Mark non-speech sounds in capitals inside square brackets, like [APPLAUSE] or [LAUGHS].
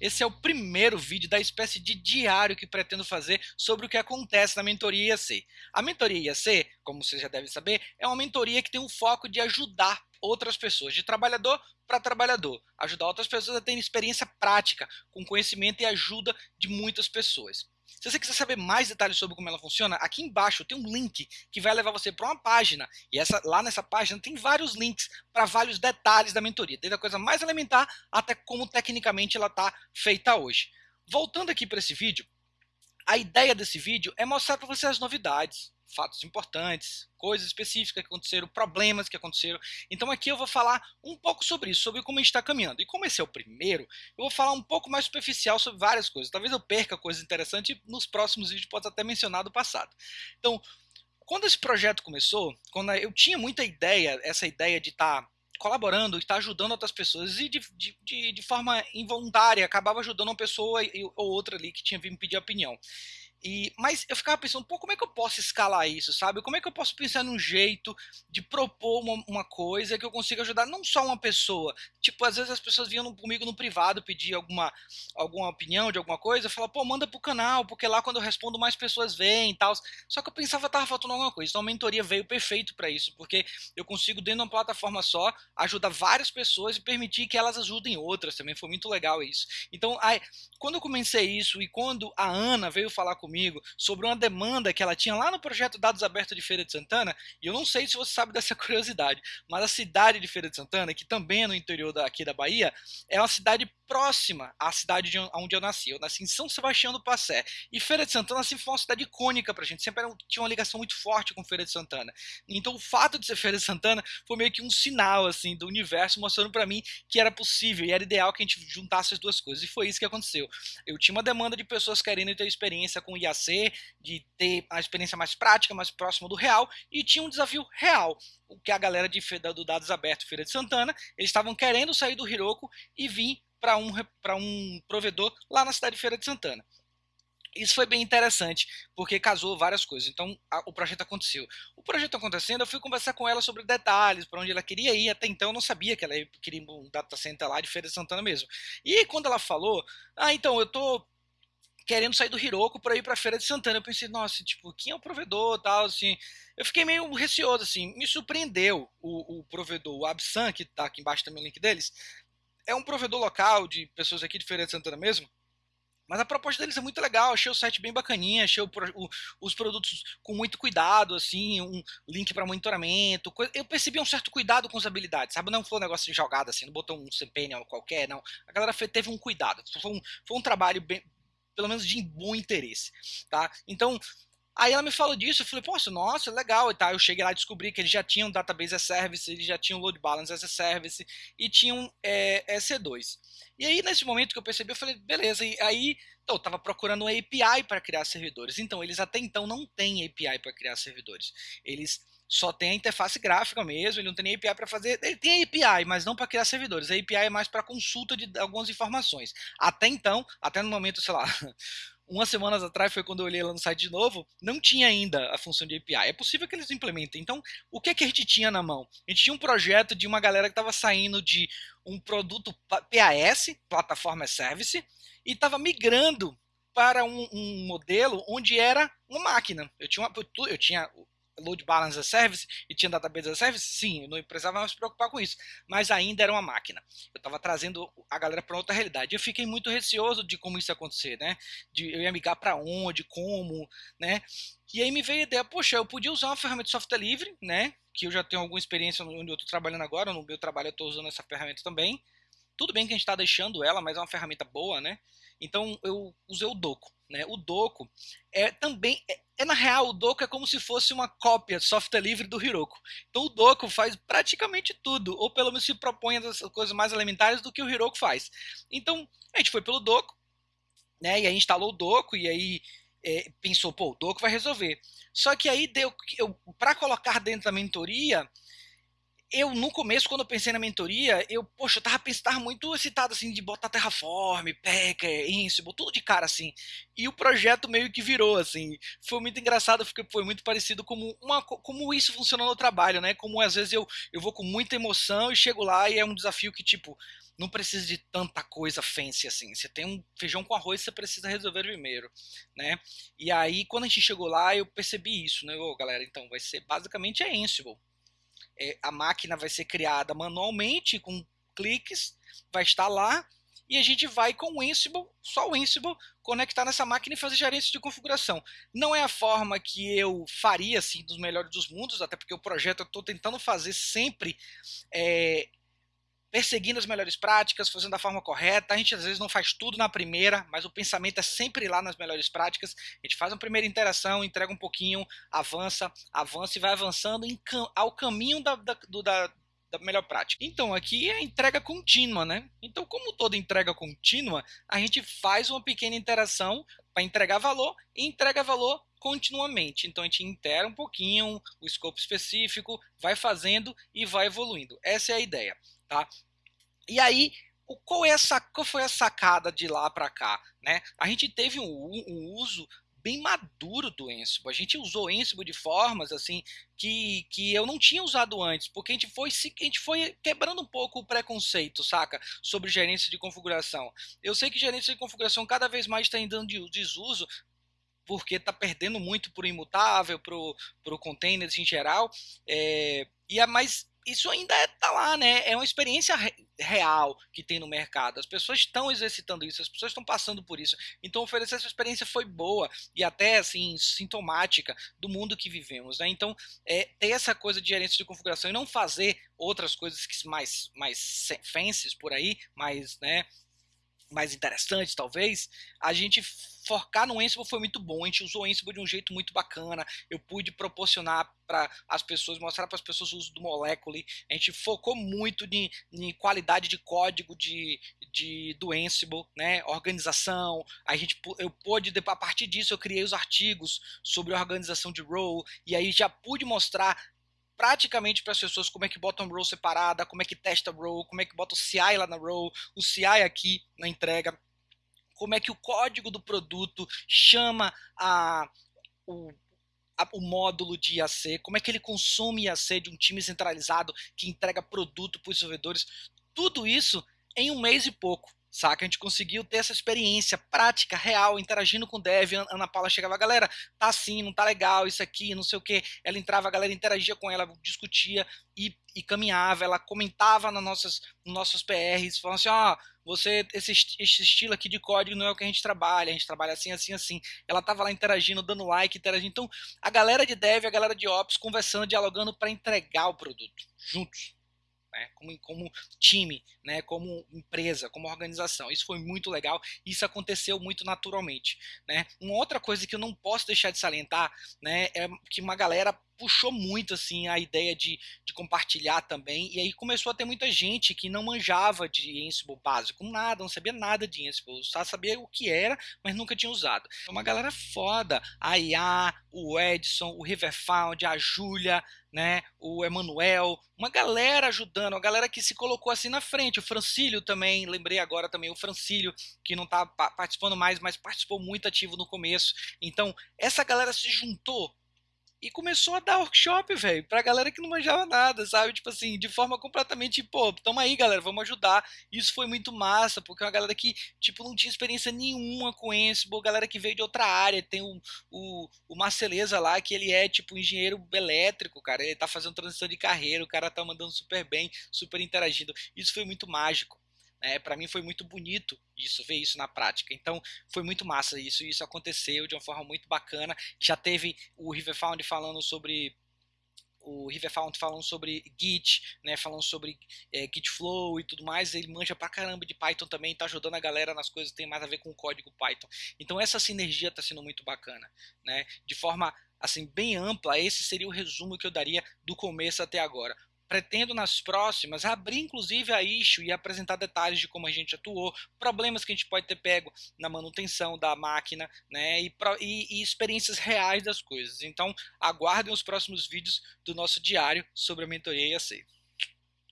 Esse é o primeiro vídeo da espécie de diário que pretendo fazer sobre o que acontece na mentoria IAC. A mentoria IAC, como você já deve saber, é uma mentoria que tem um foco de ajudar outras pessoas, de trabalhador para trabalhador, ajudar outras pessoas a terem experiência prática, com conhecimento e ajuda de muitas pessoas. Se você quiser saber mais detalhes sobre como ela funciona, aqui embaixo tem um link que vai levar você para uma página. E essa, lá nessa página tem vários links para vários detalhes da mentoria, desde a coisa mais elementar até como tecnicamente ela está feita hoje. Voltando aqui para esse vídeo, a ideia desse vídeo é mostrar para você as novidades, fatos importantes, coisas específicas que aconteceram, problemas que aconteceram. Então aqui eu vou falar um pouco sobre isso, sobre como a gente está caminhando. E como esse é o primeiro, eu vou falar um pouco mais superficial sobre várias coisas. Talvez eu perca coisas interessantes e nos próximos vídeos posso até mencionar do passado. Então, quando esse projeto começou, quando eu tinha muita ideia, essa ideia de estar tá colaborando, estar tá ajudando outras pessoas e de, de, de forma involuntária acabava ajudando uma pessoa ou outra ali que tinha vindo pedir opinião. E, mas eu ficava pensando, pô, como é que eu posso escalar isso, sabe? Como é que eu posso pensar num jeito de propor uma, uma coisa que eu consiga ajudar não só uma pessoa? Tipo, às vezes as pessoas vinham comigo no privado pedir alguma, alguma opinião de alguma coisa, eu falava, pô, manda pro canal, porque lá quando eu respondo mais pessoas vêm e tal. Só que eu pensava que tava faltando alguma coisa. Então a mentoria veio perfeito para isso, porque eu consigo, dentro de uma plataforma só, ajudar várias pessoas e permitir que elas ajudem outras também. Foi muito legal isso. Então, aí, quando eu comecei isso e quando a Ana veio falar comigo, comigo sobre uma demanda que ela tinha lá no projeto Dados Abertos de Feira de Santana, e eu não sei se você sabe [LAUGHS] dessa curiosidade, mas a cidade de Feira de Santana, que também é no interior daqui da Bahia, é uma cidade próxima à cidade de onde eu nasci. Eu nasci em São Sebastião do Passé. E Feira de Santana sempre foi uma cidade icônica pra gente, sempre tinha uma ligação muito forte com Feira de Santana. Então o fato de ser Feira de Santana foi meio que um sinal assim do universo mostrando para mim que era possível e era ideal que a gente juntasse as duas coisas. E foi isso que aconteceu. Eu tinha uma demanda de pessoas querendo ter experiência com IAC, de ter a experiência mais prática, mais próxima do real, e tinha um desafio real o que a galera de, do Dados Aberto Feira de Santana, eles estavam querendo sair do Hiroko e vir para um, um provedor lá na cidade de Feira de Santana. Isso foi bem interessante, porque casou várias coisas. Então, a, o projeto aconteceu. O projeto acontecendo, eu fui conversar com ela sobre detalhes, para onde ela queria ir. Até então, eu não sabia que ela queria um data center lá de Feira de Santana mesmo. E quando ela falou, ah, então, eu tô querendo sair do Hiroko para ir para Feira de Santana. Eu pensei, nossa, tipo, quem é o provedor, tal, assim. Eu fiquei meio receoso, assim. Me surpreendeu o, o provedor, o Absan, que tá aqui embaixo também o link deles, é um provedor local de pessoas aqui de Feira de Santana mesmo. Mas a proposta deles é muito legal, achei o site bem bacaninha, achei o, o, os produtos com muito cuidado, assim, um link para monitoramento. Eu percebi um certo cuidado com as habilidades, sabe? Não foi um negócio de jogada assim, não botou um CPN qualquer, não. A galera teve um cuidado, foi um, foi um trabalho bem, pelo menos de bom interesse, tá? Então, Aí ela me falou disso, eu falei, poxa, nossa, legal e tal. Eu cheguei lá e descobri que eles já tinham database as service, eles já tinham load balance as a service e tinham é, EC2. E aí, nesse momento que eu percebi, eu falei, beleza. E aí, então, eu estava procurando uma API para criar servidores. Então, eles até então não têm API para criar servidores. Eles só têm a interface gráfica mesmo, ele não tem nem API para fazer. Ele tem API, mas não para criar servidores. A API é mais para consulta de algumas informações. Até então, até no momento, sei lá, [LAUGHS] umas semanas atrás foi quando eu olhei lá no site de novo, não tinha ainda a função de API. É possível que eles implementem. Então, o que, é que a gente tinha na mão? A gente tinha um projeto de uma galera que estava saindo de um produto PAS, Plataforma Service, e estava migrando para um, um, modelo onde era uma máquina. Eu tinha, uma, eu tinha load balance as service e tinha database as service, sim, não precisava mais se preocupar com isso, mas ainda era uma máquina. Eu estava trazendo a galera para outra realidade. Eu fiquei muito receoso de como isso ia acontecer, né? De eu ia migrar para onde, como, né? E aí me veio a ideia, poxa, eu podia usar uma ferramenta de software livre, né? Que eu já tenho alguma experiência onde eu estou trabalhando agora, no meu trabalho eu estou usando essa ferramenta também. Tudo bem que a gente está deixando ela, mas é uma ferramenta boa, né? Então eu usei o Doco. Né? O Doco é também é, é, na real o Doco é como se fosse uma cópia software livre do Hiroko. Então o Doco faz praticamente tudo, ou pelo menos se propõe as coisas mais elementares do que o Hiroko faz. Então a gente foi pelo Doco, né? E aí instalou o Doco e aí é, pensou, pô, o Doco vai resolver. Só que aí deu para colocar dentro da mentoria eu, no começo, quando eu pensei na mentoria, eu, poxa, eu tava, tava muito excitado, assim, de botar Terraform, Packer, Ansible, tudo de cara, assim. E o projeto meio que virou, assim. Foi muito engraçado, porque foi muito parecido como, uma, como isso funciona no trabalho, né? Como às vezes eu, eu vou com muita emoção e chego lá e é um desafio que, tipo, não precisa de tanta coisa fancy assim. Você tem um feijão com arroz, você precisa resolver primeiro, né? E aí, quando a gente chegou lá, eu percebi isso, né? Ô, galera, então vai ser basicamente é Ansible é, a máquina vai ser criada manualmente com cliques, vai estar lá e a gente vai com o Ansible, só o Ansible, conectar nessa máquina e fazer gerência de configuração. Não é a forma que eu faria assim dos melhores dos mundos, até porque o projeto eu estou tentando fazer sempre é, perseguindo as melhores práticas, fazendo da forma correta. A gente às vezes não faz tudo na primeira, mas o pensamento é sempre lá nas melhores práticas. A gente faz uma primeira interação, entrega um pouquinho, avança, avança e vai avançando ao caminho da, da, do, da, da melhor prática. Então, aqui é a entrega contínua, né? Então, como toda entrega contínua, a gente faz uma pequena interação para entregar valor e entrega valor continuamente. Então, a gente intera um pouquinho o escopo específico, vai fazendo e vai evoluindo. Essa é a ideia. Tá? E aí, qual, é essa, qual foi a sacada de lá para cá? Né? A gente teve um, um uso bem maduro do Ansible. A gente usou Ansible de formas assim que, que eu não tinha usado antes, porque a gente foi a gente foi quebrando um pouco o preconceito, saca, sobre gerência de configuração. Eu sei que gerência de configuração cada vez mais está indo de desuso, porque está perdendo muito para o imutável, para o containers em geral, é, e é mais isso ainda está é, lá, né? É uma experiência re real que tem no mercado. As pessoas estão exercitando isso, as pessoas estão passando por isso. Então oferecer essa experiência foi boa e até assim sintomática do mundo que vivemos, né? Então é, ter essa coisa de gerência de configuração e não fazer outras coisas que mais mais fancies por aí, mais, né? mais interessantes, talvez, a gente focar no Ansible foi muito bom. A gente usou o Ansible de um jeito muito bacana. Eu pude proporcionar para as pessoas, mostrar para as pessoas o uso do Molecule. A gente focou muito em, em qualidade de código de, de, do Ansible, né? organização. A gente, eu pude, a partir disso, eu criei os artigos sobre organização de role. E aí já pude mostrar praticamente para as pessoas como é que bota um row separada, como é que testa row, como é que bota o CI lá na row, o CI aqui na entrega, como é que o código do produto chama a, o, a, o módulo de IAC, como é que ele consome IAC de um time centralizado que entrega produto para os desenvolvedores, tudo isso em um mês e pouco saca? A gente conseguiu ter essa experiência prática, real, interagindo com o dev. Ana Paula chegava, galera, tá assim, não tá legal, isso aqui, não sei o que. Ela entrava, a galera interagia com ela, discutia e, e caminhava. Ela comentava nas nossas, nos nossos PRs, falando assim: ó, oh, você, esse, esse estilo aqui de código não é o que a gente trabalha, a gente trabalha assim, assim, assim. Ela tava lá interagindo, dando like, interagindo. Então, a galera de dev, a galera de ops, conversando, dialogando para entregar o produto juntos né, como, como time, né, como empresa, como organização. Isso foi muito legal, isso aconteceu muito naturalmente. Né. Uma outra coisa que eu não posso deixar de salientar né, é que uma galera puxou muito assim a ideia de, de compartilhar também, e aí começou a ter muita gente que não manjava de Ansible básico, nada, não sabia nada de Ansible, só sabia o que era, mas nunca tinha usado. É uma galera foda, a IA, o Edson, o Riverfound, a Júlia, né, o Emanuel, uma galera ajudando, uma galera que se colocou assim na frente, o Francílio também, lembrei agora também o Francílio, que não tá participando mais, mas participou muito ativo no começo. Então, essa galera se juntou e começou a dar workshop, velho, pra galera que não manjava nada, sabe? Tipo assim, de forma completamente, pô, tamo aí, galera, vamos ajudar. Isso foi muito massa, porque é uma galera que, tipo, não tinha experiência nenhuma com Ansible, galera que veio de outra área. Tem o, o, o Marceleza lá, que ele é, tipo, engenheiro elétrico, cara. Ele tá fazendo transição de carreira, o cara tá mandando super bem, super interagindo. Isso foi muito mágico. É, para mim foi muito bonito isso, ver isso na prática. Então foi muito massa isso, isso aconteceu de uma forma muito bacana. Já teve o Riverfound falando sobre o Riverfound falando sobre Git, né, falando sobre é, Git Flow e tudo mais, ele manja pra caramba de Python também, tá ajudando a galera nas coisas que tem mais a ver com o código Python. Então essa sinergia tá sendo muito bacana, né? De forma assim bem ampla, esse seria o resumo que eu daria do começo até agora. Pretendo nas próximas abrir inclusive a issue e apresentar detalhes de como a gente atuou, problemas que a gente pode ter pego na manutenção da máquina, né, e, e, e experiências reais das coisas. Então, aguardem os próximos vídeos do nosso diário sobre a mentoria IAC.